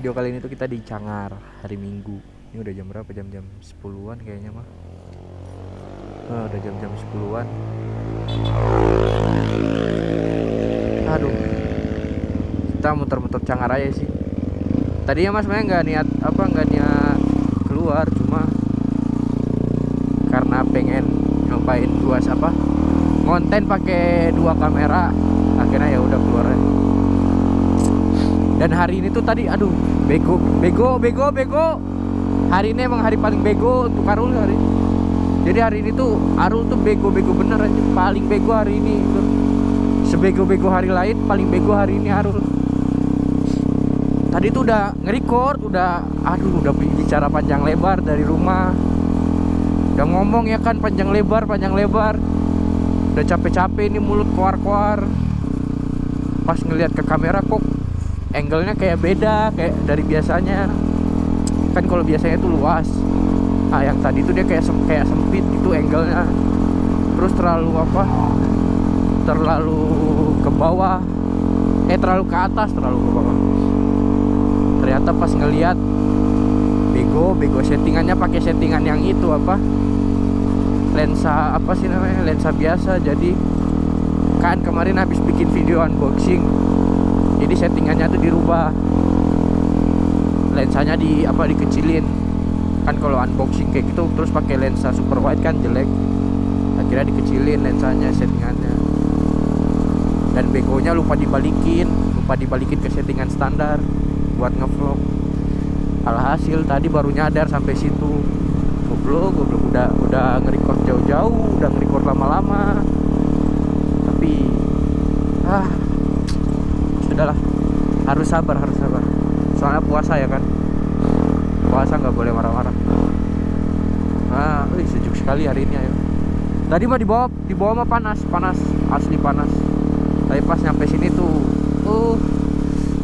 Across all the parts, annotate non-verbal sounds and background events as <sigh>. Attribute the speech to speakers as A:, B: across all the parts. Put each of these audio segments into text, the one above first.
A: video kali ini tuh kita di Cangar hari Minggu. Ini udah jam berapa? Jam-jam 10-an kayaknya mah. Nah, udah jam-jam 10-an Aduh. Kita muter-muter Cangar aja sih. Tadinya mas sebenarnya nggak niat apa nggak niat keluar cuma karena pengen nyobain luas apa konten pakai dua kamera akhirnya ya udah keluar aja. Dan hari ini tuh tadi aduh bego bego bego bego. Hari ini emang hari paling bego untuk Arul hari ini. jadi hari ini tuh Arul tuh bego bego bener aja paling bego hari ini tuh. sebego bego hari lain paling bego hari ini Arul. Tadi tuh udah nge-record udah aduh udah bicara panjang lebar dari rumah. Udah ngomong ya kan panjang lebar panjang lebar. Udah capek-capek ini mulut keluar-keluar. Pas ngelihat ke kamera kok angle-nya kayak beda kayak dari biasanya. Kan kalau biasanya itu luas. Ah yang tadi tuh dia kayak sem kayak sempit gitu angle-nya. Terus terlalu apa? Terlalu ke bawah. Eh terlalu ke atas terlalu ke bawah. Ternyata pas ngelihat bego bego settingannya pakai settingan yang itu apa? Lensa apa sih namanya? Lensa biasa. Jadi kan kemarin habis bikin video unboxing jadi settingannya tuh dirubah. Lensanya di apa dikecilin. Kan kalau unboxing kayak gitu terus pakai lensa super wide kan jelek. Akhirnya dikecilin lensanya settingannya. Dan begonya lupa dibalikin lupa dibalikin ke settingan standar buat ngevlog. Alhasil tadi baru nyadar sampai situ. Goblok goblok udah udah nge-record jauh-jauh udah nge-record lama-lama. Tapi ah sudahlah harus sabar harus sabar. Soalnya puasa ya kan? Puasa nggak boleh marah-marah. Ah wih, sejuk sekali hari ini ayo. Tadi mah di bawah di bawah mah panas panas asli panas. Tapi pas nyampe sini tuh uh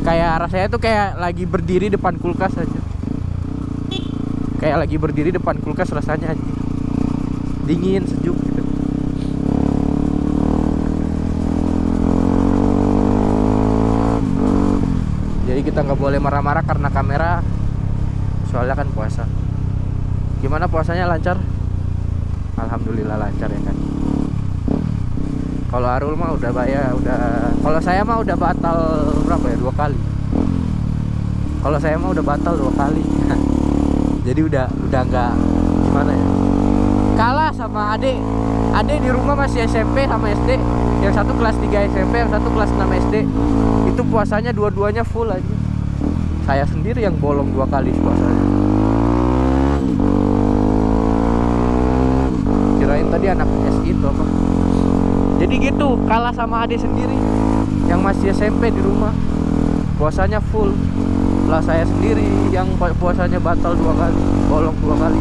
A: kayak rasanya tuh kayak lagi berdiri depan kulkas aja. Kayak lagi berdiri depan kulkas rasanya aja dingin sejuk gitu jadi kita nggak boleh marah-marah karena kamera soalnya kan puasa. Gimana puasanya lancar? Alhamdulillah lancar ya kan. Kalau Arul mah udah bayar udah kalau saya mah udah batal berapa ya dua kali. Kalau saya mah udah batal dua kali. <laughs> Jadi udah udah nggak gimana ya? Kalah sama adik. Adik di rumah masih SMP sama SD yang satu kelas 3 SMP yang satu kelas 6 SD itu puasanya dua-duanya full aja saya sendiri yang bolong dua kali puasanya. Kirain tadi anak SI itu apa? Jadi gitu kalah sama adik sendiri yang masih SMP di rumah. Puasanya full. Lah saya sendiri yang puasanya batal dua kali bolong dua kali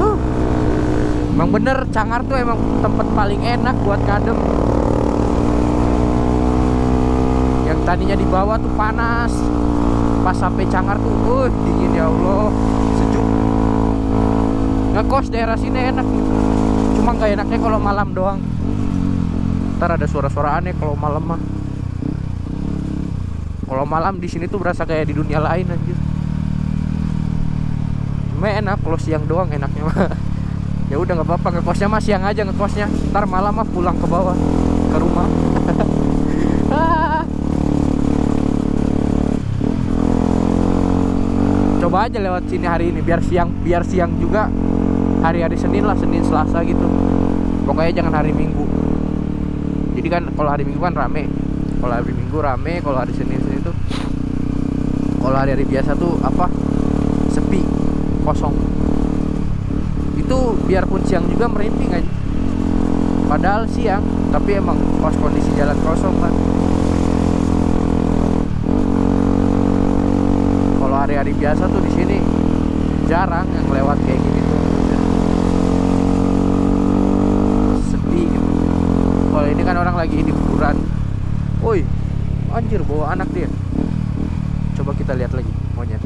A: uh, emang bener Cangar tuh emang tempat paling enak buat ngadem. Yang tadinya di bawah tuh panas. Pas sampai Cangar tuh uh, dingin ya Allah. Sejuk. Ngekos daerah sini enak. Cuma nggak enaknya kalau malam doang. Ntar ada suara-suara aneh kalau malam mah. Kalau malam di sini tuh berasa kayak di dunia lain aja cuma enak kalau siang doang enaknya mah <laughs> ya udah nggak apa-apa ngekosnya mah siang aja ngekosnya. Ntar malam mah pulang ke bawah ke rumah. <laughs> Coba aja lewat sini hari ini biar siang biar siang juga. Hari-hari Senin lah Senin Selasa gitu. Pokoknya jangan hari Minggu. Jadi kan kalau hari Minggu kan rame. Kalau hari Minggu rame kalau hari Senin Senin itu kalau hari-hari biasa tuh apa? Sepi kosong itu biarpun siang juga merinding aja padahal siang tapi emang pas kondisi jalan kosong kan kalau hari-hari biasa tuh di sini jarang yang lewat kayak gini tuh. Sepi gitu. Kalau ini kan orang lagi liburan woi anjir bawa anak dia. Coba kita lihat lagi monyet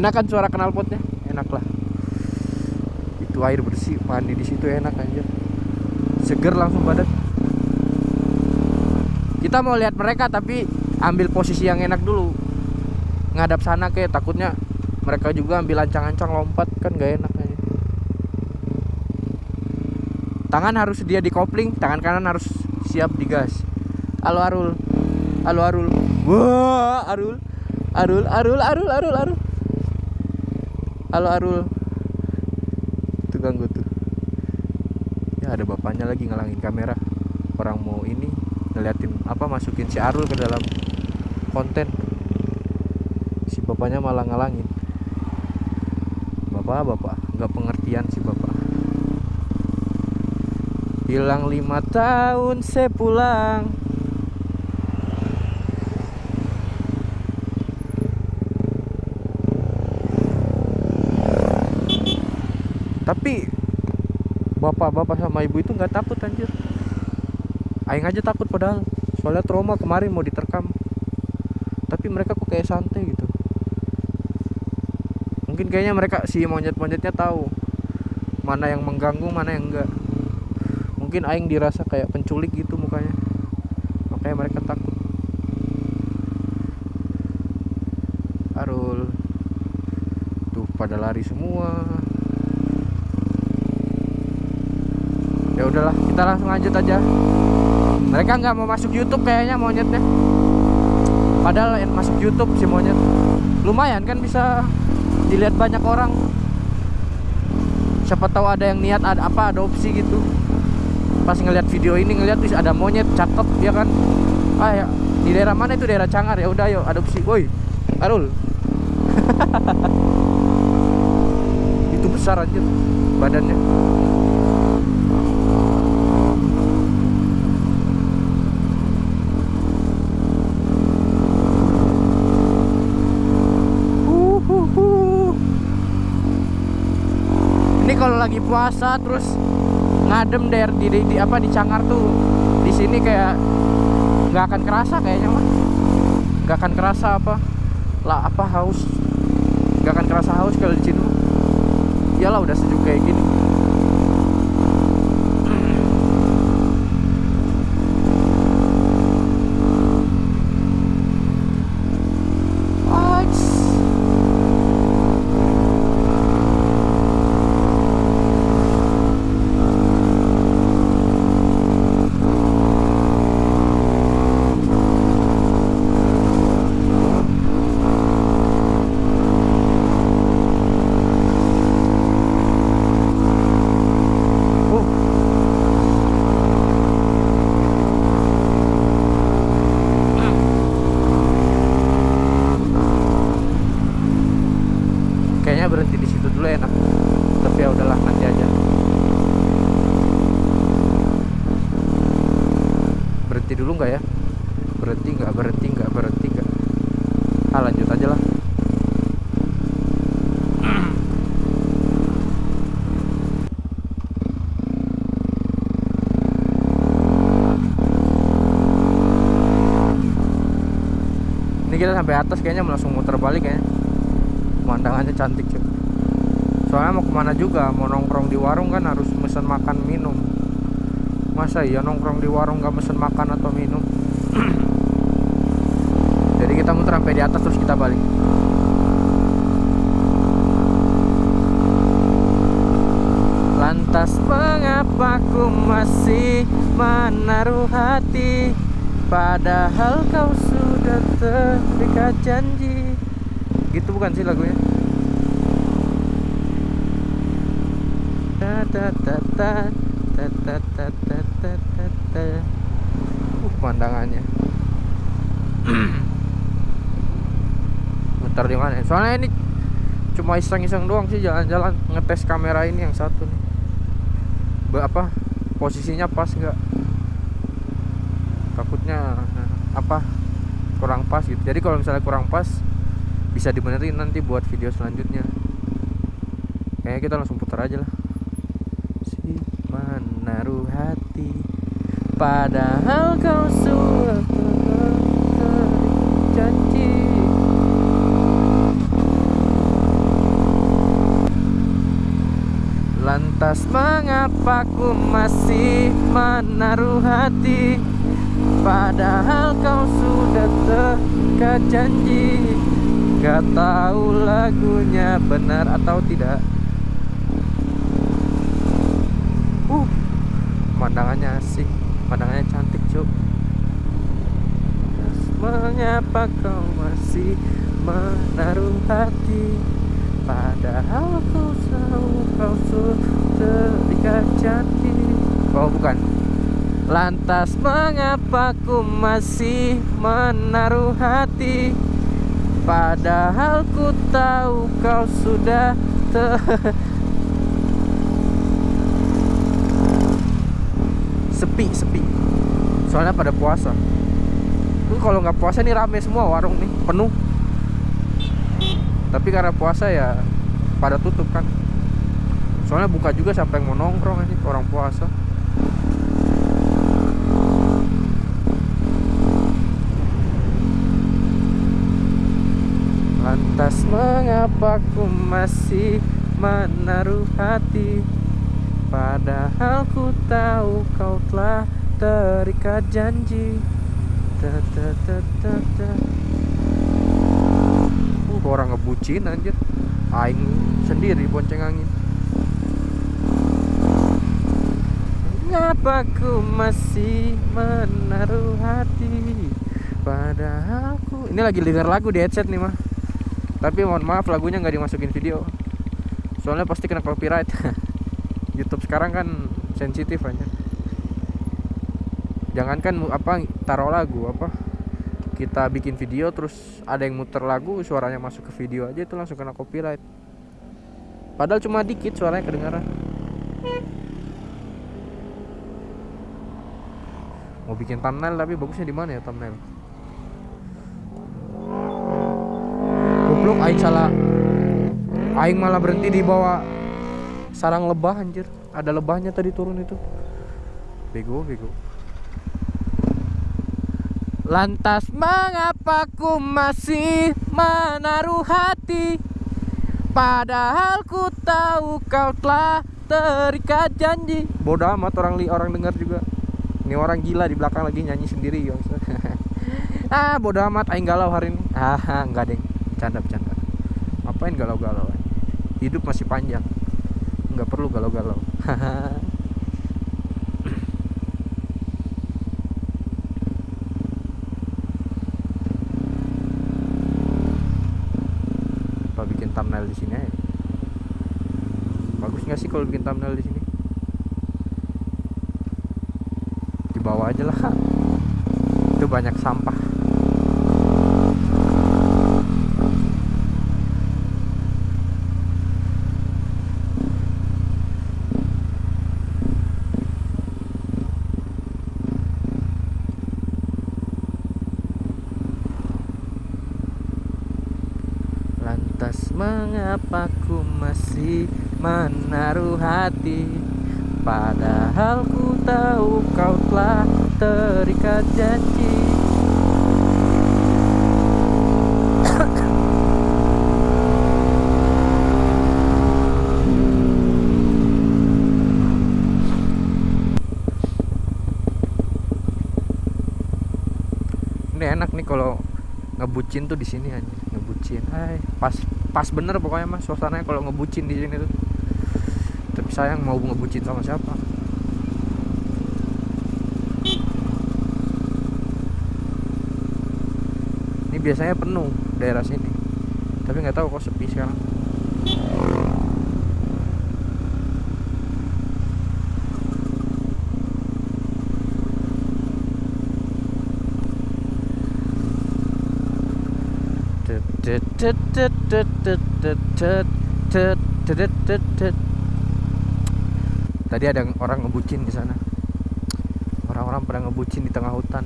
A: enak kan suara knalpotnya enak lah. Itu air bersih mandi di situ enak aja seger langsung badan. Kita mau lihat mereka tapi ambil posisi yang enak dulu. Ngadap sana kayak takutnya mereka juga ambil ancang-ancang lompat kan gak enak aja tangan harus dia di kopling tangan kanan harus siap digas. Halo Arul. Halo Arul. Wah Arul Arul. Arul Arul Arul Arul halo Arul. Itu ganggu tuh. Ya ada bapaknya lagi ngelangin kamera. Orang mau ini ngeliatin apa masukin si Arul ke dalam konten. Si bapaknya malah ngalangin. Bapak bapak. Nggak pengertian si bapak. Hilang lima tahun saya pulang tapi bapak-bapak sama ibu itu nggak takut anjir. Aing aja takut padahal. Soalnya trauma kemarin mau diterkam. Tapi mereka kok kayak santai gitu. Mungkin kayaknya mereka si monyet-monyetnya tahu mana yang mengganggu mana yang enggak. Mungkin Aing dirasa kayak penculik gitu mukanya. Makanya mereka takut. Arul. Tuh pada lari semua ya udahlah kita langsung lanjut aja. Mereka nggak mau masuk YouTube kayaknya monyetnya. Padahal masuk YouTube si monyet. Lumayan kan bisa dilihat banyak orang. Siapa tahu ada yang niat ada apa adopsi gitu. Pas ngeliat video ini ngeliat tuh ada monyet cakep ya kan? Ah ya di daerah mana itu? Daerah Cangar. Ya udah yuk adopsi. Woi Arul <laughs> itu besar aja badannya ini kalau lagi puasa terus ngadem der di, di, di apa di Cangar tuh di sini kayak nggak akan kerasa kayaknya mah nggak akan kerasa apa lah apa haus. Nggak akan kerasa haus kalau di sini iyalah udah sejuk kayak gini Aks. Uh. Kayaknya berhenti di situ dulu enak. Tapi ya udahlah nanti aja. Berhenti dulu nggak ya? Berhenti nggak? Berhenti nggak? Berhenti nggak? Ah lanjut aja lah. Ini kita sampai atas kayaknya langsung muter balik ya. Pemandangannya cantik cuy. Soalnya mau ke mana juga, mau nongkrong di warung kan harus mesen makan minum. Masa iya nongkrong di warung nggak mesen makan atau minum? <clears throat> Jadi kita muter sampai di atas terus kita balik. Lantas mengapa ku masih menaruh hati Padahal kau sudah terikat janji Gitu bukan sih lagunya Ta ta ta ta. Uh, pemandangannya Muter di mana? ya? Soalnya ini cuma iseng-iseng doang sih jalan-jalan ngetes kamera ini yang satu nih. Be- apa posisinya pas nggak? Takutnya eh, apa kurang pas gitu. Jadi kalau misalnya kurang pas bisa dibenerin nanti buat video selanjutnya. Kayaknya kita langsung putar aja lah. Si menaruh hati padahal kau sudah lantas mengapa ku masih menaruh hati? Padahal kau sudah terikat janji Gak tahu lagunya benar atau tidak. Uh, pemandangannya asik Pemandangannya cantik cuk. Mengapa kau masih menaruh hati? Padahal kau tahu kau sudah terikat janji Oh bukan Lantas mengapa ku masih menaruh hati? Padahal ku tahu kau sudah <laughs> Sepi, sepi. Soalnya pada puasa. Ini kalau nggak puasa nih rame semua warung nih, penuh. Tapi karena puasa ya pada tutup kan. Soalnya buka juga sampai mau nongkrong aja orang puasa Lantas mengapa ku masih menaruh hati? Padahal ku tahu kau telah terikat janji. Ta ta ta ta ta. Uh, orang ngebucin anjir? Aing sendiri bonceng angin. Mengapa ku masih menaruh hati? Padahal ku Ini lagi denger lagu di headset nih mah tapi mohon maaf lagunya nggak dimasukin video. Soalnya pasti kena copyright. <laughs> YouTube sekarang kan sensitif aja jangankan apa taruh lagu apa. Kita bikin video terus ada yang muter lagu suaranya masuk ke video aja itu langsung kena copyright. Padahal cuma dikit suaranya kedengaran mau bikin thumbnail tapi bagusnya di mana ya thumbnail goblok aing salah. Aing malah berhenti di bawah sarang lebah anjir. Ada lebahnya tadi turun itu. Bego bego. Lantas mengapa ku masih menaruh hati? Padahal ku tahu kau telah terikat janji. Bodoh amat orang li orang dengar juga. Ini orang gila di belakang lagi nyanyi sendiri ya <laughs> ah bodoh amat aing galau hari ini. Ah enggak deng bercanda bercanda ngapain galau-galau? Hidup masih panjang. Nggak perlu galau-galau. <laughs> Apa bikin thumbnail di sini bagus nggak sih kalau bikin thumbnail di sini? Di bawah aja lah. <laughs> Itu banyak sampah Lantas mengapa ku masih menaruh hati? Padahal ku tahu kau telah terikat janji. Ini enak nih kalau ngebucin tuh di sini aja ngebucin. Hai pas pas bener pokoknya mas suasananya kalau ngebucin di sini tuh. Tapi sayang mau ngebucin sama siapa? Ini biasanya penuh daerah sini. Tapi nggak tahu kok sepi sekarang Tadi ada orang ngebucin di sana. Orang-orang pada ngebucin di tengah hutan.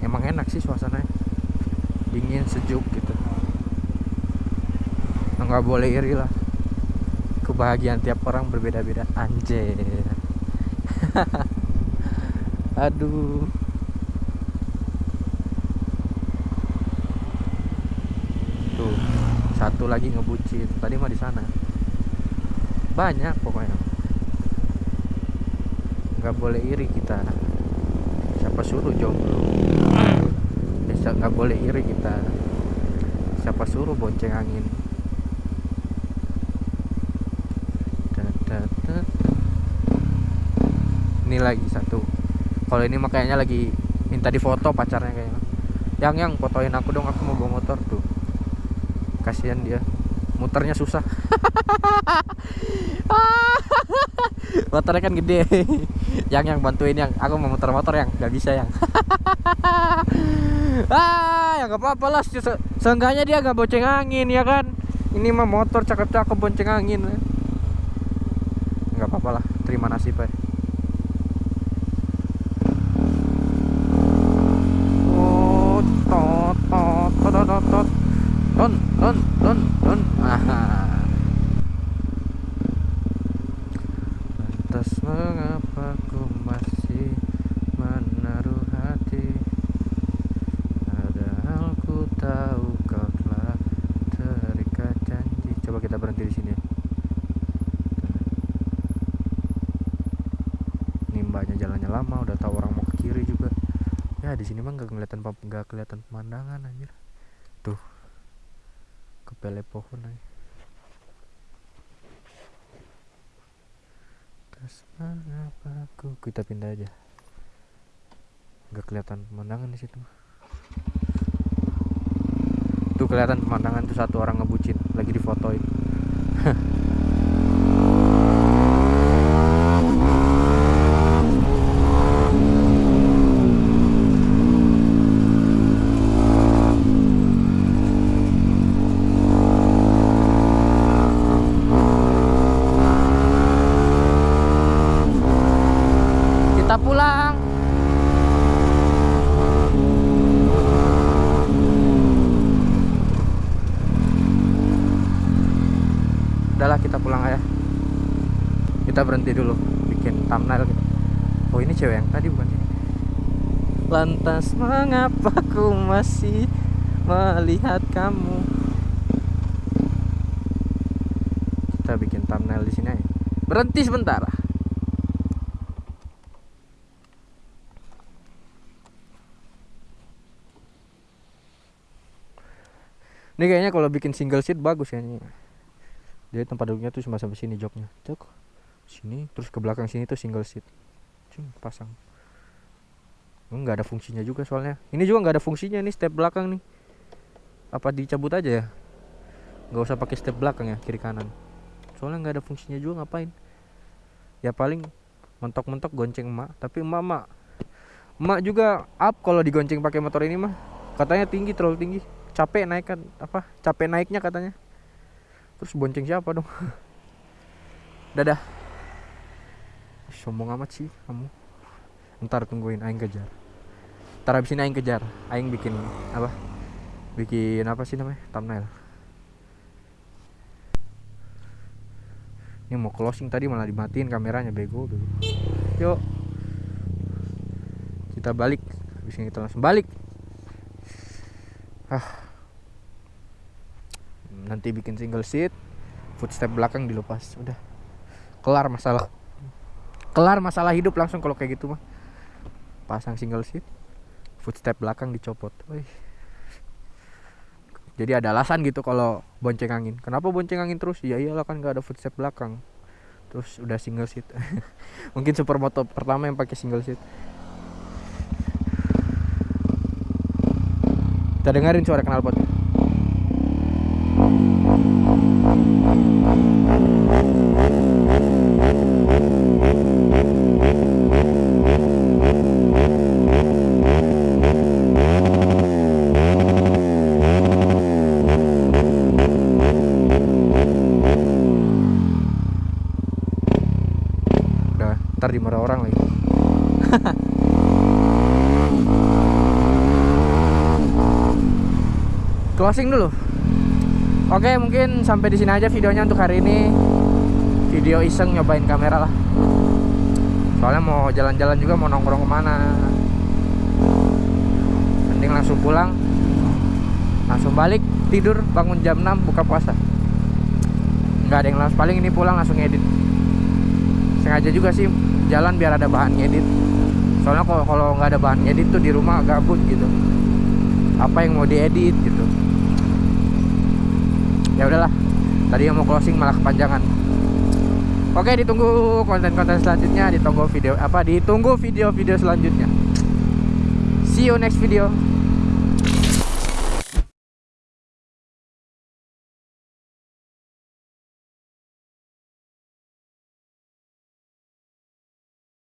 A: Emang enak sih suasananya. Dingin, sejuk gitu. Nggak boleh iri lah. Kebahagiaan tiap orang berbeda-beda. Anjir. <laughs> Aduh. Tuh, satu lagi ngebucin. Tadi mah di sana. Banyak pokoknya. nggak boleh iri kita. Siapa suruh jomblo? Bisa nggak boleh iri kita. Siapa suruh bonceng angin? Ini lagi satu. Kalau ini makanya lagi minta difoto pacarnya kayaknya. Yang yang fotoin aku dong aku mau bawa motor tuh kasihan dia. Muternya susah. <laughs> Motornya kan gede. Yang yang bantuin yang aku mau muter motor yang nggak bisa yang. <laughs> Ah ya nggak apa-apa lah. Se seenggaknya dia nggak bonceng angin ya kan? Ini mah motor cakep-cakep bonceng angin. Nggak apa-apa lah. Terima nasib ya ton ton ton ton ah lantas mengapa ku masih menaruh hati? Padahal ku tahu kau telah terikat janji. Coba kita berhenti di sini. Nimbanya jalannya lama udah tahu orang mau ke kiri juga. Ya di sini mah nggak kelihatan nggak kelihatan pemandangan anjir kepele pohon aja. Mengapa aku kita pindah aja. Nggak kelihatan pemandangan di situ. Tuh kelihatan pemandangan tuh satu orang ngebucin lagi difotoin <laughs> kita pulang udahlah kita pulang aja kita berhenti dulu bikin thumbnail gitu. oh ini cewek yang tadi bukan lantas mengapa ku masih melihat kamu kita bikin thumbnail di sini aja berhenti sebentar Ini kayaknya kalau bikin single seat bagus ya ini. Jadi tempat duduknya tuh cuma sampai sini joknya. Cok. Sini terus ke belakang sini tuh single seat. Cing, pasang. Enggak ada fungsinya juga soalnya. Ini juga nggak ada fungsinya nih step belakang nih. Apa dicabut aja ya? Nggak usah pakai step belakang ya kiri kanan. Soalnya nggak ada fungsinya juga ngapain? Ya paling mentok-mentok gonceng emak, tapi emak emak emak juga up kalau digonceng pakai motor ini mah. Katanya tinggi terlalu tinggi capek naik kan apa capek naiknya katanya terus bonceng siapa dong <laughs> dadah sombong amat sih kamu. Ntar tungguin aing kejar. Ntar abis ini aing kejar. Aing bikin apa? Bikin apa sih namanya? Thumbnail. Ini mau closing tadi malah dimatiin kameranya bego bego yuk. Kita balik. Habis ini kita langsung balik. Ah. Nanti bikin single seat footstep belakang dilepas. Udah. Kelar masalah kelar masalah hidup langsung kalau kayak gitu mah. Pasang single seat footstep belakang dicopot. Wih. jadi ada alasan gitu kalau bonceng angin. Kenapa bonceng angin terus? Ya iyalah kan gak ada footstep belakang. Terus udah single seat <laughs> mungkin supermoto pertama yang pakai single seat kita dengerin suara knalpot closing dulu. Oke mungkin sampai di sini aja videonya untuk hari ini. Video iseng nyobain kamera lah. Soalnya mau jalan-jalan juga mau nongkrong ke mana? Mending langsung pulang. Langsung balik tidur bangun jam 6 buka puasa. Nggak ada yang langsung paling ini pulang langsung edit sengaja juga sih jalan biar ada bahan ngedit. Soalnya kalau kalau nggak ada bahan ngedit tuh di rumah gabut gitu. Apa yang mau diedit gitu ya udahlah tadi yang mau closing malah kepanjangan. Oke ditunggu konten-konten selanjutnya ditunggu video apa ditunggu video-video selanjutnya. See you next video